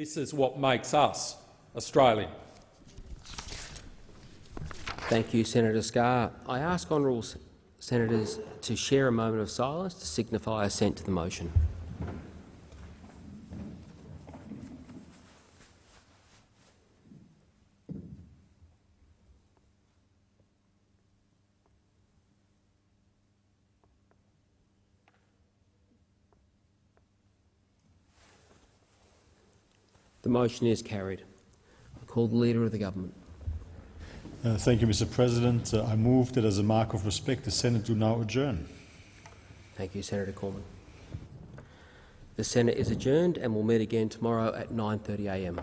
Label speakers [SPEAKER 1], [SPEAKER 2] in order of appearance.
[SPEAKER 1] This is what makes us Australian.
[SPEAKER 2] Thank you, Senator Scarr. I ask honourable senators to share a moment of silence to signify assent to the motion. The motion is carried. I call the Leader of the Government.
[SPEAKER 3] Uh, thank you, Mr. President. Uh, I move that as a mark of respect, the Senate do now adjourn.
[SPEAKER 2] Thank you, Senator Cormann. The Senate is adjourned and will meet again tomorrow at 9.30am.